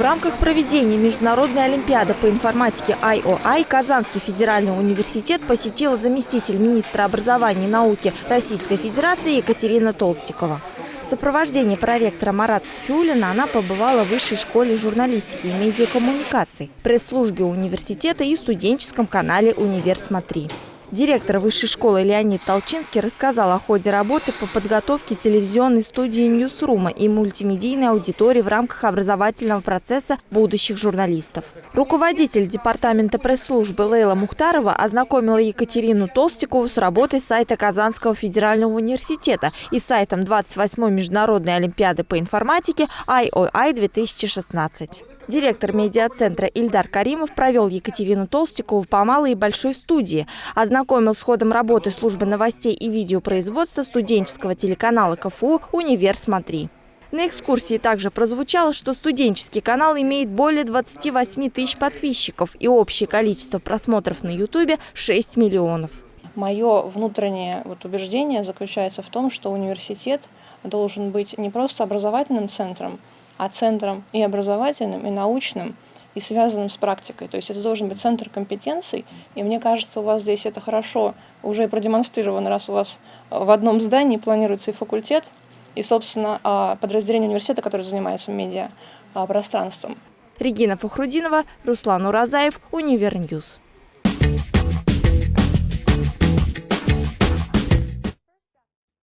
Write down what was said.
В рамках проведения Международной Олимпиады по информатике IOI Казанский федеральный университет посетил заместитель министра образования и науки Российской Федерации Екатерина Толстикова. В сопровождении проректора Марата Сфиулина она побывала в Высшей школе журналистики и медиакоммуникаций, пресс-службе университета и студенческом канале «Универ Смотри». Директор высшей школы Леонид Толчинский рассказал о ходе работы по подготовке телевизионной студии «Ньюсрума» и мультимедийной аудитории в рамках образовательного процесса будущих журналистов. Руководитель департамента пресс-службы Лейла Мухтарова ознакомила Екатерину Толстикову с работой сайта Казанского федерального университета и сайтом 28-й международной олимпиады по информатике IOI 2016. Директор медиацентра Ильдар Каримов провел Екатерину Толстикову по малой и большой студии, ознакомил с ходом работы службы новостей и видеопроизводства студенческого телеканала КФУ «Универ Смотри». На экскурсии также прозвучало, что студенческий канал имеет более 28 тысяч подписчиков и общее количество просмотров на Ютубе 6 миллионов. Мое внутреннее вот убеждение заключается в том, что университет должен быть не просто образовательным центром, а центром и образовательным, и научным, и связанным с практикой. То есть это должен быть центр компетенций, и мне кажется, у вас здесь это хорошо уже продемонстрировано, раз у вас в одном здании планируется и факультет, и, собственно, а, подразделение университета, которое занимается медиа а, пространством. Регина Фахрудинова, Руслан Уразаев, Univer News.